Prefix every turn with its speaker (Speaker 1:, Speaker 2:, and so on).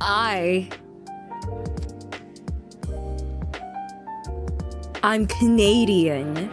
Speaker 1: I. I'm Canadian.